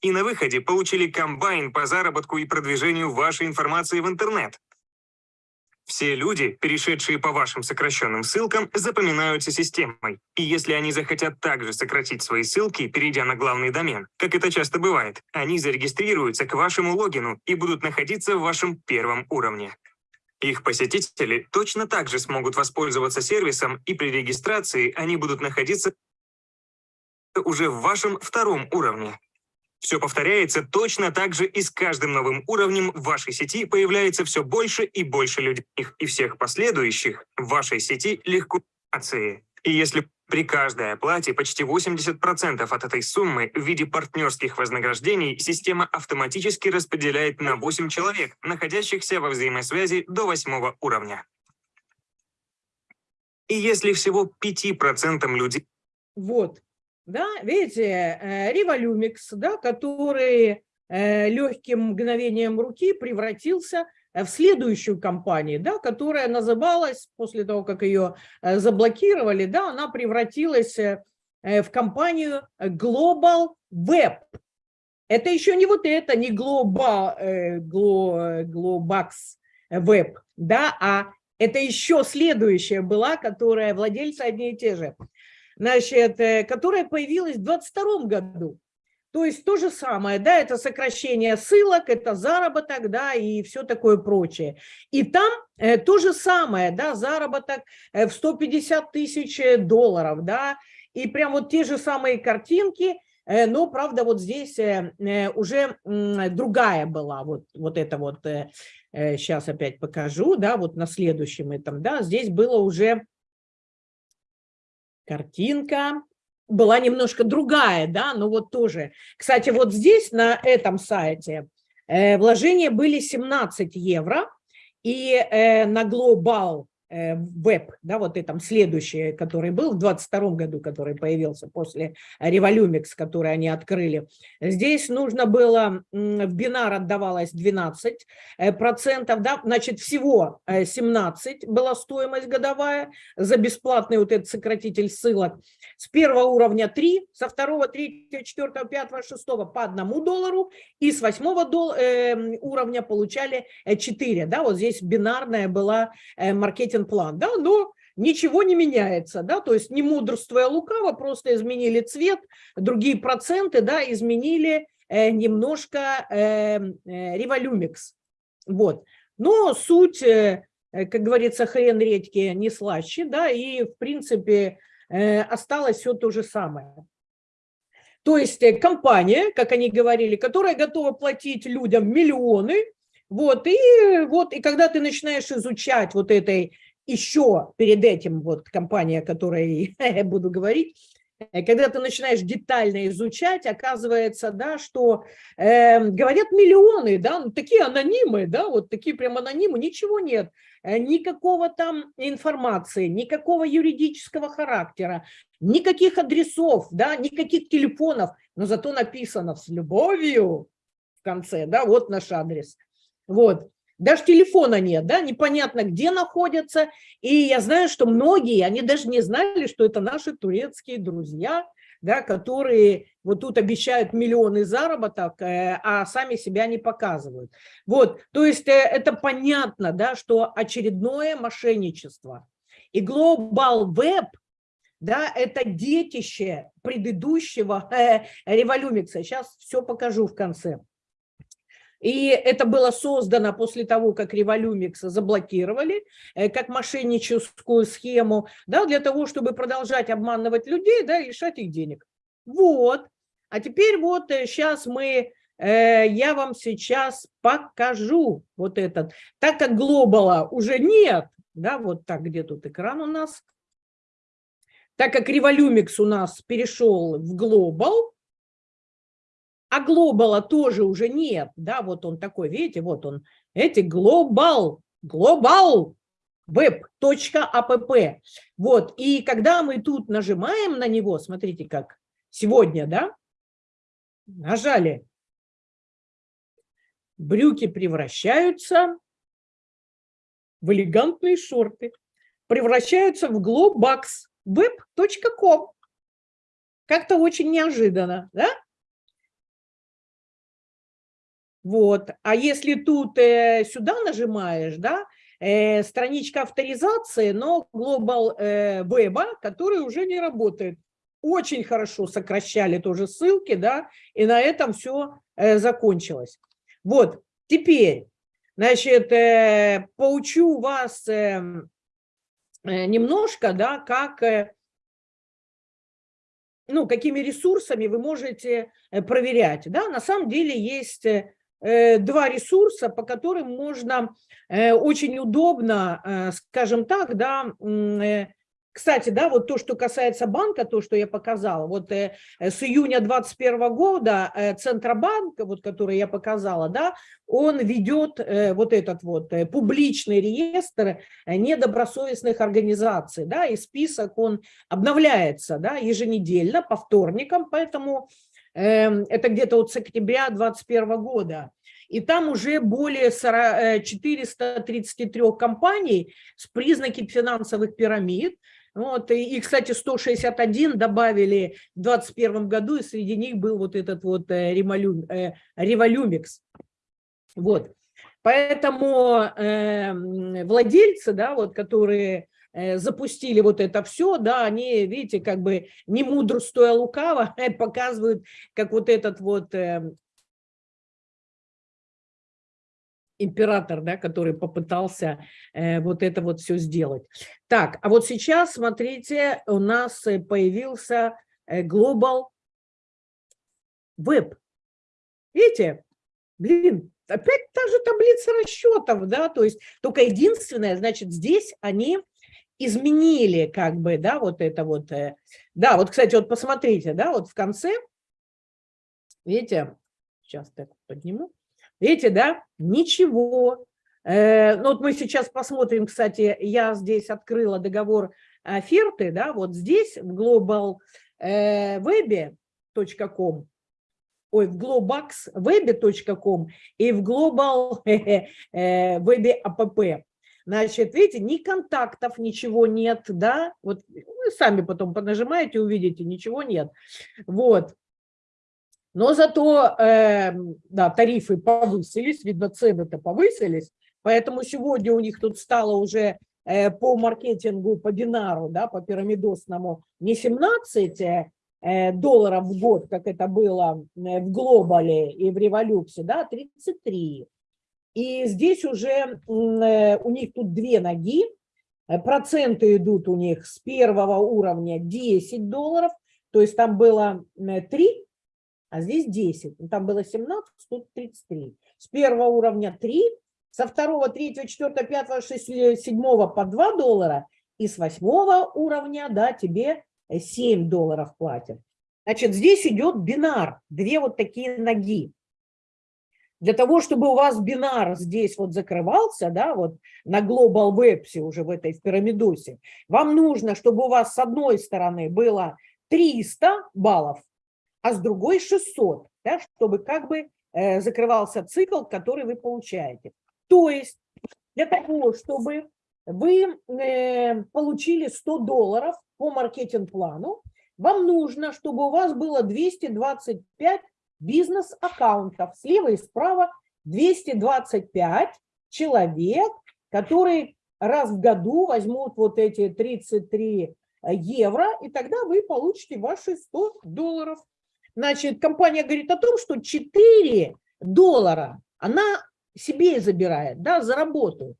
и на выходе получили комбайн по заработку и продвижению вашей информации в интернет. Все люди, перешедшие по вашим сокращенным ссылкам, запоминаются системой. И если они захотят также сократить свои ссылки, перейдя на главный домен, как это часто бывает, они зарегистрируются к вашему логину и будут находиться в вашем первом уровне. Их посетители точно так же смогут воспользоваться сервисом, и при регистрации они будут находиться уже в вашем втором уровне. Все повторяется точно так же и с каждым новым уровнем в вашей сети появляется все больше и больше людей, и всех последующих в вашей сети легко И если при каждой оплате почти 80% от этой суммы в виде партнерских вознаграждений система автоматически распределяет на 8 человек, находящихся во взаимосвязи до 8 уровня. И если всего 5% людей... Вот, да, видите, Революмикс, да, который э, легким мгновением руки превратился в следующую компанию, да, которая называлась, после того, как ее э, заблокировали, да, она превратилась э, в компанию Global Web. Это еще не вот это, не Global, Globax Web, да, а это еще следующая была, которая владельцы одни и те же значит, э, которая появилась в 22 году. То есть то же самое, да, это сокращение ссылок, это заработок, да, и все такое прочее. И там э, то же самое, да, заработок э, в 150 тысяч долларов, да, и прям вот те же самые картинки, э, но, правда, вот здесь э, э уже э, другая была, вот, вот это вот, э, сейчас опять покажу, да, вот на следующем этом, да, здесь было уже картинка была немножко другая, да, но вот тоже. Кстати, вот здесь на этом сайте э, вложения были 17 евро, и э, на Global веб, да, вот этом следующий, который был в 22 году, который появился после Революмикс, который они открыли. Здесь нужно было, в бинар отдавалось 12 э, процентов, да, значит, всего 17 э, была стоимость годовая за бесплатный вот этот сократитель ссылок. С первого уровня 3, со второго, третьего, четвертого, пятого, шестого по одному доллару, и с восьмого дол уровня получали 4, да, вот здесь бинарная была маркетинг план, да, но ничего не меняется, да, то есть не мудрствуя лукаво, просто изменили цвет, другие проценты, да, изменили э, немножко э, э, революмикс, вот. Но суть, э, э, как говорится, хрен редьки не слаще, да, и в принципе э, осталось все то же самое. То есть э, компания, как они говорили, которая готова платить людям миллионы, Вот, и вот, и когда ты начинаешь изучать вот этой еще перед этим вот компания, о которой [LAUGHS] я буду говорить, э, когда ты начинаешь детально изучать, оказывается, да, что э, говорят миллионы, да, ну, такие анонимы, да, вот такие прям анонимы, ничего нет, э, никакого там информации, никакого юридического характера, никаких адресов, да, никаких телефонов, но зато написано с любовью в конце, да, вот наш адрес. Вот. Даже телефона нет, да, непонятно, где находятся. И я знаю, что многие, они даже не знали, что это наши турецкие друзья, да, которые вот тут обещают миллионы заработок, э, а сами себя не показывают. Вот, то есть э, это понятно, да, что очередное мошенничество. И Global Web, да, это детище предыдущего [LAUGHS] э, революмикса. Сейчас все покажу в конце. И это было создано после того, как Революмикс заблокировали, э, как мошенническую схему, да, для того, чтобы продолжать обманывать людей, да, лишать их денег. Вот. А теперь вот сейчас э, мы, э, я вам сейчас покажу вот этот. Так как глобала уже нет, да, вот так, где тут экран у нас, так как Революмикс у нас перешел в глобал, а глобала тоже уже нет, да, вот он такой, видите, вот он, эти глобал, глобал, web.app. Вот, и когда мы тут нажимаем на него, смотрите как, сегодня, да, нажали, брюки превращаются в элегантные шорты, превращаются в globax web.com. Как-то очень неожиданно, да? Вот. А если тут э, сюда нажимаешь, да, э, страничка авторизации, но Global э, Web, который уже не работает. Очень хорошо сокращали тоже ссылки, да, и на этом все э, закончилось. Вот, теперь, значит, э, поучу вас э, э, немножко, да, как... Э, ну, какими ресурсами вы можете э, проверять. Да? На самом деле есть Э, два ресурса, по которым можно э, очень удобно, э, скажем так, да, кстати, да, вот то, что касается банка, то, что я показала, вот с июня 2021 года Центробанк, вот который я показала, да, он ведет вот этот вот публичный реестр недобросовестных организаций, да, и список он обновляется, да, еженедельно по вторникам, поэтому это где-то вот с октября 2021 года. И там уже более 433 э, компаний с признаками финансовых пирамид. Вот, и, кстати, 161 добавили в 2021 году, и среди них был вот этот вот э, Революмикс. Вот. Поэтому э, владельцы, да, вот, которые Э, запустили вот это все, да, они, видите, как бы не мудрствуя лукаво, [LAUGHS] показывают, как вот этот вот э, император, да, который попытался э, вот это вот все сделать. Так, а вот сейчас, смотрите, у нас появился Global Web. Видите? Блин, опять та же таблица расчетов, да, то есть только единственное, значит, здесь они изменили как бы, да, вот это вот. Э, да, вот, кстати, вот посмотрите, да, вот в конце, видите, сейчас так подниму, видите, да, ничего. Э, ну вот мы сейчас посмотрим, кстати, я здесь открыла договор оферты, да, вот здесь в globalweb.com, ой, в globaxweb.com и в globalweb.app. [LAUGHS] Значит, видите, ни контактов, ничего нет, да, вот вы сами потом понажимаете, увидите, ничего нет. Вот. Но зато, э, да, тарифы повысились, видно, цены-то повысились, поэтому сегодня у них тут стало уже э, по маркетингу, по динару, да, по пирамидосному не 17 э, долларов в год, как это было э, в Глобале и в Революции, да, 33. И здесь уже э, у них тут две ноги, э, проценты идут у них с первого уровня 10 долларов, то есть там было 3, а здесь 10. Ну, там было 17, тут 33. с первого уровня 3, со второго, третьего, четвертого, пятого, шестого, седьмого по 2 доллара, и с восьмого уровня, да, тебе 7 долларов платят. Значит, здесь идет бинар, две вот такие ноги. Для того, чтобы у вас бинар здесь вот закрывался, да, вот на Global Web уже в этой в пирамидосе, вам нужно, чтобы у вас с одной стороны было 300 баллов, а с другой 600, да, чтобы как бы э, закрывался цикл, который вы получаете. То есть для того, чтобы вы э, получили 100 долларов по маркетинг-плану, вам нужно, чтобы у вас было 225 бизнес-аккаунтов. Слева и справа 225 человек, которые раз в году возьмут вот эти 33 евро, и тогда вы получите ваши 100 долларов. Значит, компания говорит о том, что 4 доллара она себе забирает, да, за работу.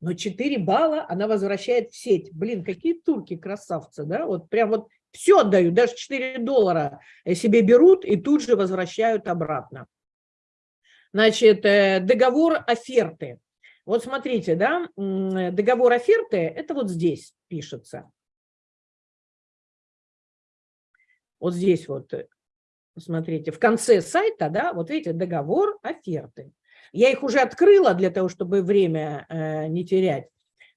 Но 4 балла она возвращает в сеть. Блин, какие турки красавцы, да? Вот прям вот все отдают, даже 4 доллара себе берут и тут же возвращают обратно. Значит, э, договор оферты. Вот смотрите, да, договор оферты, это вот здесь пишется. Вот здесь вот, э, смотрите, в конце сайта, да, вот видите, договор оферты. Я их уже открыла для того, чтобы время э, не терять.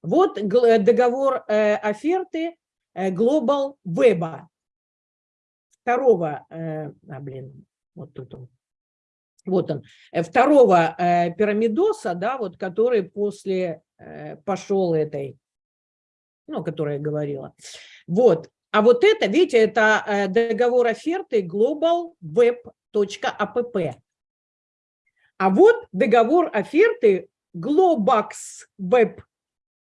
Вот договор э, оферты Э, Global Web. Второго, э, а, блин, вот тут он. Вот он, э, второго пирамидоса, да, вот который после пошел этой, ну, которая говорила. Вот, а вот это, видите, это договор оферты globalweb.app. А вот договор оферты Globax Web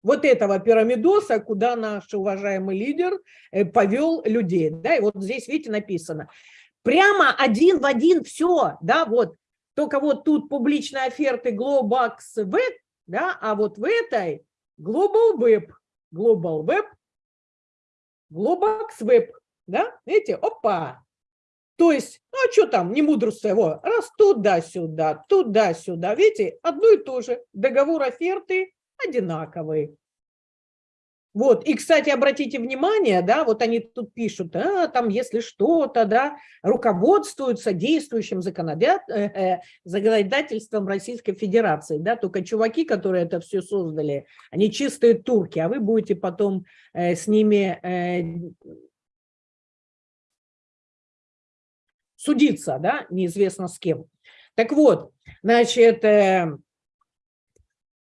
вот этого пирамидоса, куда наш уважаемый лидер э, повел людей. Да, и вот здесь, видите, написано. Прямо один в один все, да, вот. Только вот тут публичные оферты Globax Web, да, а вот в этой Global Web, Global Web, Globax Web, да, видите, опа. То есть, ну а что там, не мудрство его, раз туда-сюда, туда-сюда, видите, одно и то же, договор оферты, одинаковые. Вот, и, кстати, обратите внимание, да, вот они тут пишут, а, там, если что-то, да, руководствуются действующим э, э, законодательством Российской Федерации, да, только чуваки, которые это все создали, они чистые турки, а вы будете потом э, с ними судиться, да, неизвестно с кем. Так вот, значит,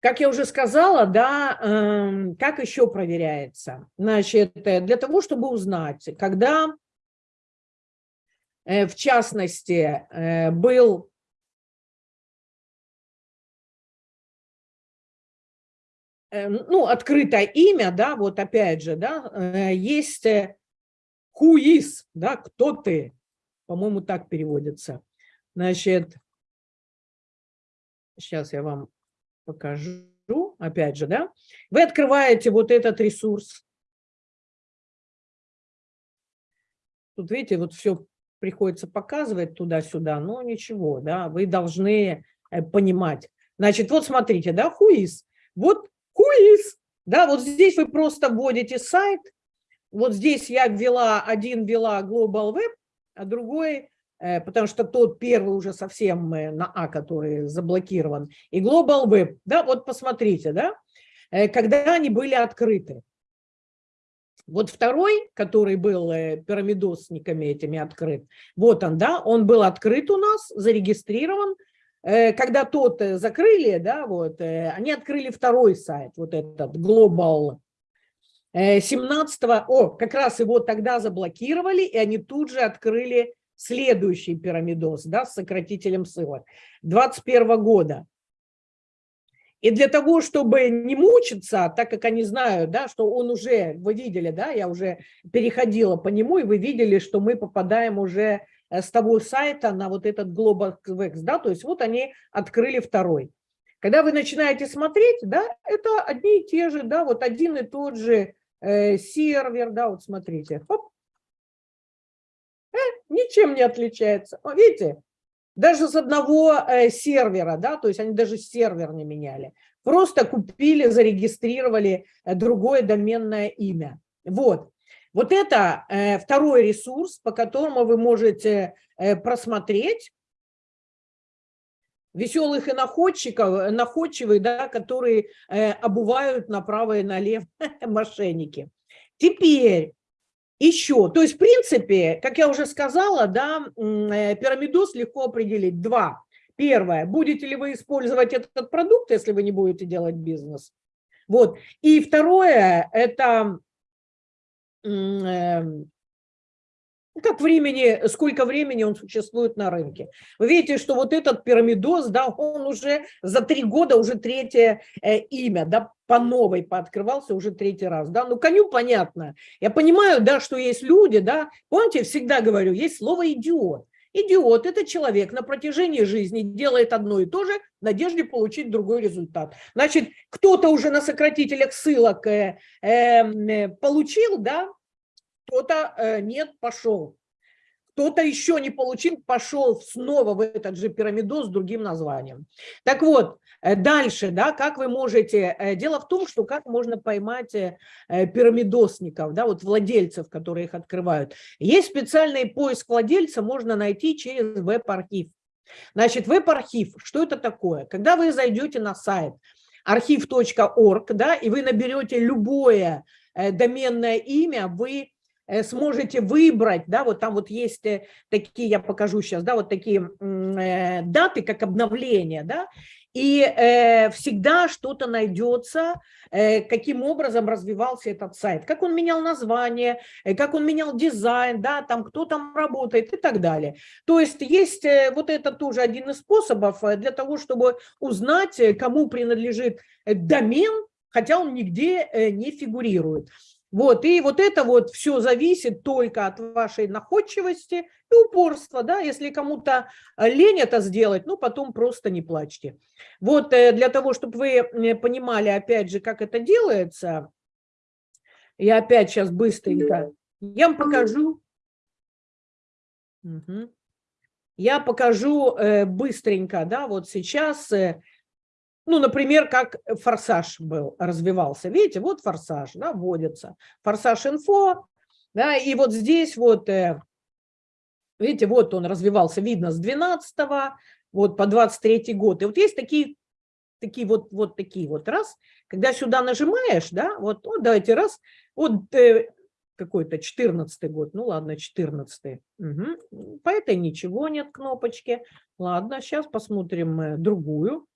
как я уже сказала, да, эм, как еще проверяется? Значит, э, для того, чтобы узнать, когда, э, в частности, э, был ну, открытое имя, да, вот опять же, да, есть who is, да, кто ты, по-моему, так переводится. Значит, сейчас я вам покажу, опять же, да, вы открываете вот этот ресурс. Тут, видите, вот все приходится показывать туда-сюда, но ничего, да, вы должны э, понимать. Значит, вот смотрите, да, хуиз, вот хуиз, да, вот здесь вы просто вводите сайт, вот здесь я ввела, один ввела Global Web, а другой потому что тот первый уже совсем э, на А, который заблокирован, и Global Web, да, вот посмотрите, да, э, когда они были открыты. Вот второй, который был пирамидосниками этими открыт, вот он, да, он был открыт у нас, зарегистрирован, когда тот закрыли, да, вот, они открыли второй сайт, вот этот Global. 17 о, как раз его тогда заблокировали, и они тут же открыли следующий пирамидоз да, с сократителем ссылок 21 года. И для того, чтобы не мучиться, так как они знают, да, что он уже, вы видели, да, я уже переходила по нему, и вы видели, что мы попадаем уже э, с того сайта на вот этот GlobalX, да, то есть вот они открыли второй. Когда вы начинаете смотреть, да, это одни и те же, да, вот один и тот же э, сервер, да, вот смотрите, хоп, ничем не отличается. Видите, даже с одного э, сервера, да, то есть они даже сервер не меняли. Просто купили, зарегистрировали э, другое доменное имя. Вот. Вот это э, второй ресурс, по которому вы можете просмотреть веселых и находчиков, находчивых, да, которые э, обувают направо и налево [LAUGHS] мошенники. Теперь еще, то есть в принципе, как я уже сказала, да, э, пирамидоз легко определить. Два. Первое, будете ли вы использовать этот продукт, если вы не будете делать бизнес. Вот. И второе, это Эм, как времени, сколько времени он существует на рынке. Вы видите, что вот этот пирамидоз, да, он уже за три года, уже третье э, имя, да, по новой пооткрывался уже третий раз, да, ну, коню понятно. Я понимаю, да, что есть люди, да, помните, всегда говорю, есть слово «идиот». Идиот – это человек на протяжении жизни делает одно и то же в надежде получить другой результат. Значит, кто-то уже на сократителях ссылок э, эм, э, получил, да, кто-то э, нет, пошел. Кто-то еще не получил, пошел снова в этот же пирамидоз с другим названием. Так вот, э, дальше, да, как вы можете... Э, дело в том, что как можно поймать пирамидосников, да, вот владельцев, которые их открывают. Есть специальный поиск владельца, можно найти через веб-архив. Значит, веб-архив, что это такое? Когда вы зайдете на сайт архив.орг, да, и вы наберете любое доменное имя, вы сможете выбрать, да, вот там вот есть э, такие, я покажу сейчас, да, вот такие э, даты, как обновление, да, и э, всегда что-то найдется, э, каким образом развивался этот сайт, как он менял название, э, как он менял дизайн, да, там кто там работает и так далее. То есть есть э, вот это тоже один из способов для того, чтобы узнать, кому принадлежит домен, хотя он нигде не фигурирует. Вот, и вот это вот все зависит только от вашей находчивости и упорства, да, если кому-то э, лень это сделать, ну, потом просто не плачьте. Вот э, для того, чтобы вы э, понимали, опять же, как это делается, я опять сейчас быстренько, я вам покажу, угу. я покажу быстренько, да, вот сейчас ну, например, как форсаж был, развивался. Видите, вот форсаж, да, вводится. Форсаж инфо, да, и вот здесь вот, э, видите, вот он развивался, видно, с 12 вот по 23 год. И вот есть такие, такие вот, вот такие вот, раз, когда сюда нажимаешь, да, вот, вот давайте раз, вот э, какой-то 14 год, ну ладно, 14 угу. по этой ничего нет кнопочки, ладно, сейчас посмотрим э, другую,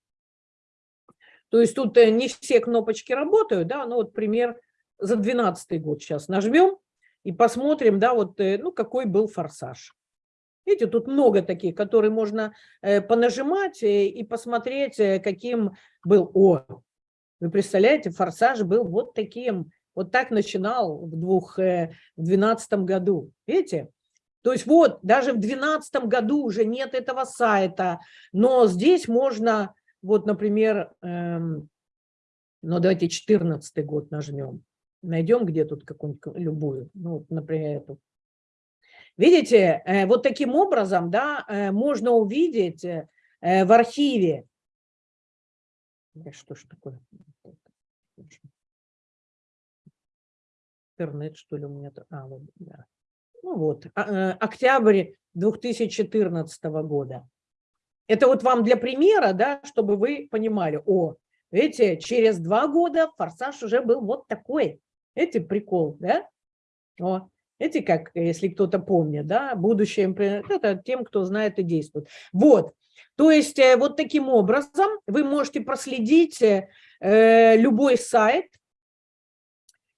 то есть тут э, не все кнопочки работают, да, ну вот пример за 12 год сейчас нажмем и посмотрим, да, вот, э, ну, какой был форсаж. Видите, тут много таких, которые можно э, понажимать и посмотреть, каким был. О, вы представляете, форсаж был вот таким, вот так начинал в, двух, в 12 году. Видите? То есть вот, даже в 2012 году уже нет этого сайта, но здесь можно вот, например, эм, ну давайте 14 год нажмем. Найдем где тут какую-нибудь любую, ну, вот, например, эту. Видите, э, вот таким образом, да, э, можно увидеть э, в архиве. Что ж такое? Интернет, что ли, у меня? А, вот, да. Ну вот, а, октябрь 2014 года. Это вот вам для примера, да, чтобы вы понимали, о, видите, через два года форсаж уже был вот такой. Эти прикол, да? О, эти как, если кто-то помнит, да, будущее, это тем, кто знает и действует. Вот, то есть э, вот таким образом вы можете проследить э, любой сайт,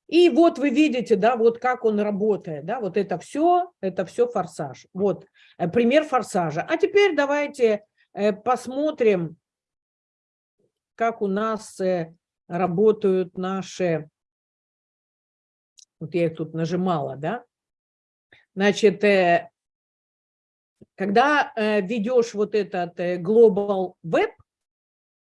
и вот вы видите, да, вот как он работает, да, вот это все, это все форсаж. Вот э, пример форсажа. А теперь давайте Э, посмотрим, как у нас э, работают наши, вот я их тут нажимала, да, значит, э, когда ведешь вот этот Global Web,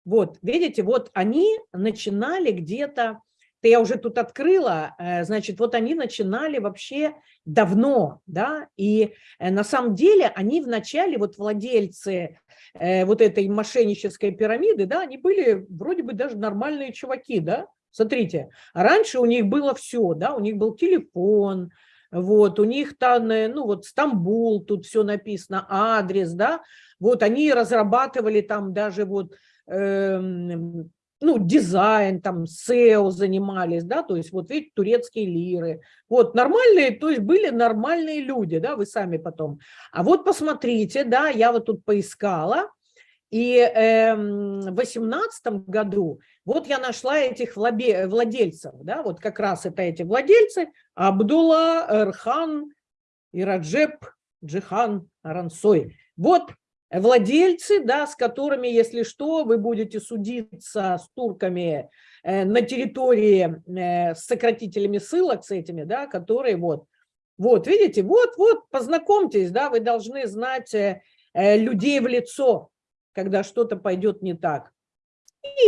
вот, видите, вот они начинали где-то это я уже тут открыла, э, значит, вот они начинали вообще давно, да, и э, на самом деле они вначале, вот владельцы э, вот этой мошеннической пирамиды, да, они были вроде бы даже нормальные чуваки, да, смотрите, раньше у них было все, да, у них был телефон, вот, у них там, ну вот Стамбул, тут все написано, адрес, да, вот они разрабатывали там даже вот э, ну, дизайн, там, SEO занимались, да, то есть вот видите, турецкие лиры. Вот нормальные, то есть были нормальные люди, да, вы сами потом. А вот посмотрите, да, я вот тут поискала, и э, в восемнадцатом году вот я нашла этих владельцев, да, вот как раз это эти владельцы, Абдулла, Эрхан и Раджеп Джихан Арансой. Вот владельцы, да, с которыми, если что, вы будете судиться с турками э, на территории э, с сократителями ссылок, с этими, да, которые вот, вот, видите, вот, вот, познакомьтесь, да, вы должны знать э, людей в лицо, когда что-то пойдет не так.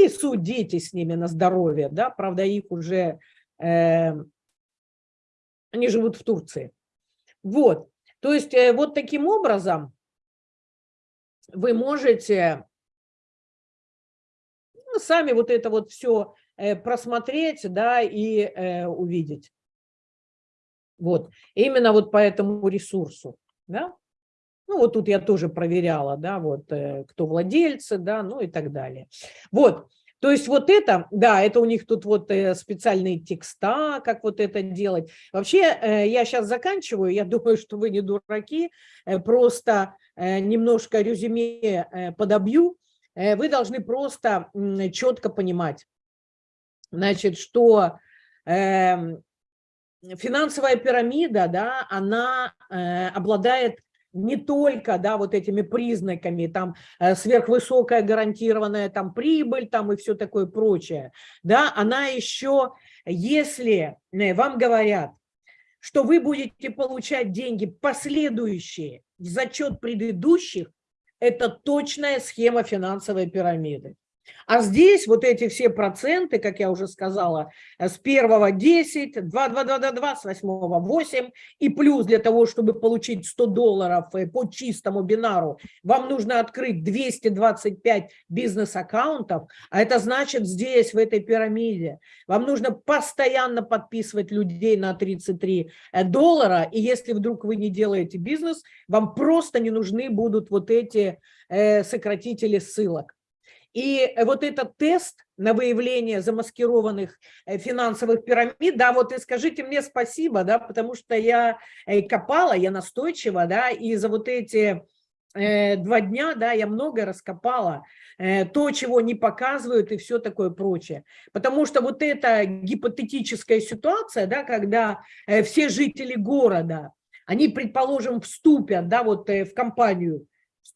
И судите с ними на здоровье, да, правда, их уже, э, они живут в Турции. Вот, то есть вот таким образом вы можете ну, сами вот это вот все э, просмотреть, да, и э, увидеть. Вот, именно вот по этому ресурсу, да. Ну, вот тут я тоже проверяла, да, вот, э, кто владельцы, да, ну и так далее. Вот, то есть вот это, да, это у них тут вот э, специальные текста, как вот это делать. Вообще, э, я сейчас заканчиваю, я [LAUGHS] думаю, что вы не дураки, э, просто немножко резюме подобью. Вы должны просто четко понимать, значит, что эм, финансовая пирамида, да, она обладает не только, да, вот этими признаками, там, э, сверхвысокая гарантированная там прибыль, там и все такое прочее, да, она еще, если э, вам говорят, что вы будете получать деньги последующие в зачет предыдущих, это точная схема финансовой пирамиды. А здесь вот эти все проценты, как я уже сказала, э, с первого 10, 2, 2, 2, 2, 2, с восьмого 8, и плюс для того, чтобы получить 100 долларов э, по чистому бинару, вам нужно открыть 225 бизнес-аккаунтов, а это значит здесь, в этой пирамиде, вам нужно постоянно подписывать людей на 33 э, доллара, и если вдруг вы не делаете бизнес, вам просто не нужны будут вот эти сократители ссылок. И э, вот этот тест на выявление замаскированных э, финансовых пирамид, да, вот и скажите мне спасибо, да, потому что я э, копала, я настойчиво, да, и за вот эти два дня, да, я много раскопала, то, чего не показывают и все такое прочее. Потому что вот эта гипотетическая ситуация, да, когда все жители города, они, предположим, вступят, да, вот в компанию,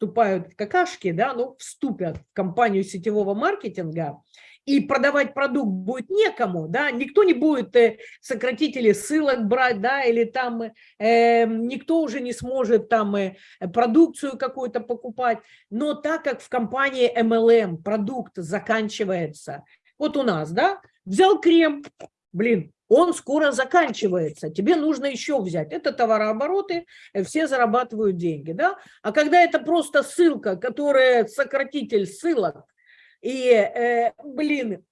вступают в какашки, да, ну, вступят в компанию сетевого маркетинга, и продавать продукт будет некому, да, никто не будет э, сократители ссылок брать, да, или там э, никто уже не сможет там э, продукцию какую-то покупать, но так как в компании MLM продукт заканчивается, вот у нас, да, взял крем, блин, он скоро заканчивается, тебе нужно еще взять. Это товарообороты, э, все зарабатывают деньги. Да? А когда это просто ссылка, которая сократитель ссылок, и, э, блин,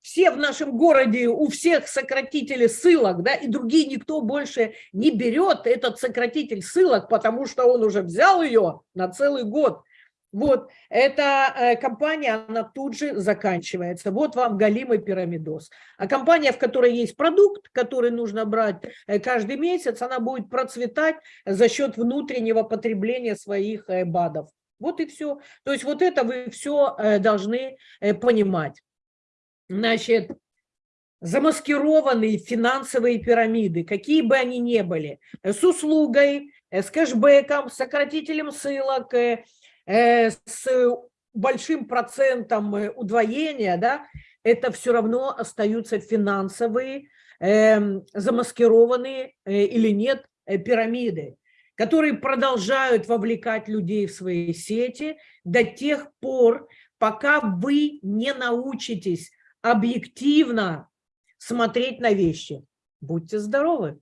все в нашем городе, у всех сократители ссылок, да, и другие никто больше не берет этот сократитель ссылок, потому что он уже взял ее на целый год. Вот, эта э, компания, она тут же заканчивается. Вот вам галимый пирамидоз. А компания, в которой есть продукт, который нужно брать э, каждый месяц, она будет процветать за счет внутреннего потребления своих э, БАДов. Вот и все. То есть вот это вы все должны понимать. Значит, замаскированные финансовые пирамиды, какие бы они ни были, с услугой, с кэшбэком, с сократителем ссылок, с большим процентом э, удвоения, да, это все равно остаются финансовые, эм, замаскированные э, или нет пирамиды, которые продолжают вовлекать людей в свои сети до тех пор, пока вы не научитесь объективно смотреть на вещи. Будьте здоровы!